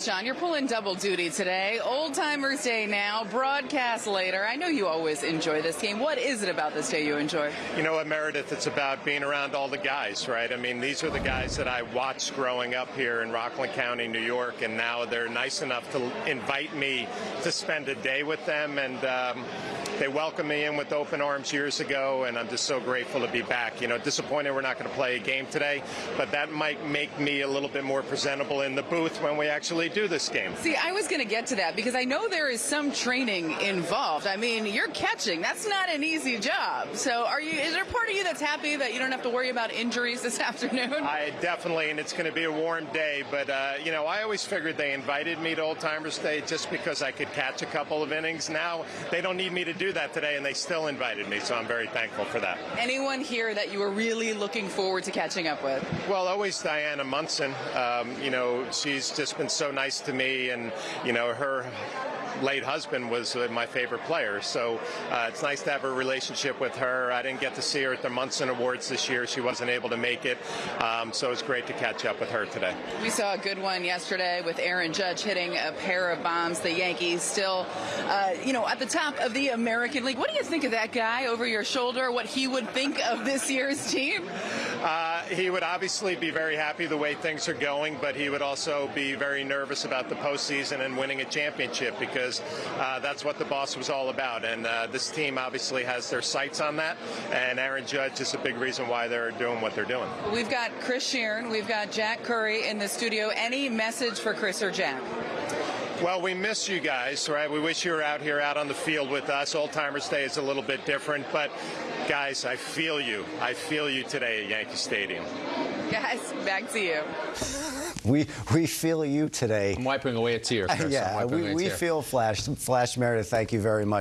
John, you're pulling double duty today. Old Timers Day now, broadcast later. I know you always enjoy this game. What is it about this day you enjoy? You know what, Meredith? It's about being around all the guys, right? I mean, these are the guys that I watched growing up here in Rockland County, New York, and now they're nice enough to invite me to spend a day with them. And um, they welcomed me in with open arms years ago, and I'm just so grateful to be back. You know, disappointed we're not going to play a game today, but that might make me a little bit more presentable in the booth when we actually do this game. See, I was going to get to that because I know there is some training involved. I mean, you're catching. That's not an easy job. So, are you? Is there part of you that's happy that you don't have to worry about injuries this afternoon? I definitely, and it's going to be a warm day. But uh, you know, I always figured they invited me to Old Timers Day just because I could catch a couple of innings. Now they don't need me to do that today, and they still invited me. So I'm very thankful for that. Anyone here that you were really looking forward to catching up with? Well, always Diana Munson. Um, you know, she's just been so nice to me, and you know, her late husband was uh, my favorite player. So uh, it's nice to have a relationship with her. I didn't get to see her at the Munson Awards this year. She wasn't able to make it. Um, so it's great to catch up with her today. We saw a good one yesterday with Aaron Judge hitting a pair of bombs. The Yankees still, uh, you know, at the top of the American League. What do you think of that guy over your shoulder? What he would think of this year's team? Uh, he would obviously be very happy the way things are going, but he would also be very nervous about the postseason and winning a championship because uh, that's what the boss was all about. And uh, this team obviously has their sights on that, and Aaron Judge is a big reason why they're doing what they're doing. We've got Chris Shearn, we've got Jack Curry in the studio. Any message for Chris or Jack? Well, we miss you guys, right? We wish you were out here, out on the field with us. Old Timers Day is a little bit different, but guys, I feel you. I feel you today at Yankee Stadium. Guys, back to you. We we feel you today. I'm wiping away a tear. Chris. yeah, we, we feel Flash. Flash Meredith, thank you very much.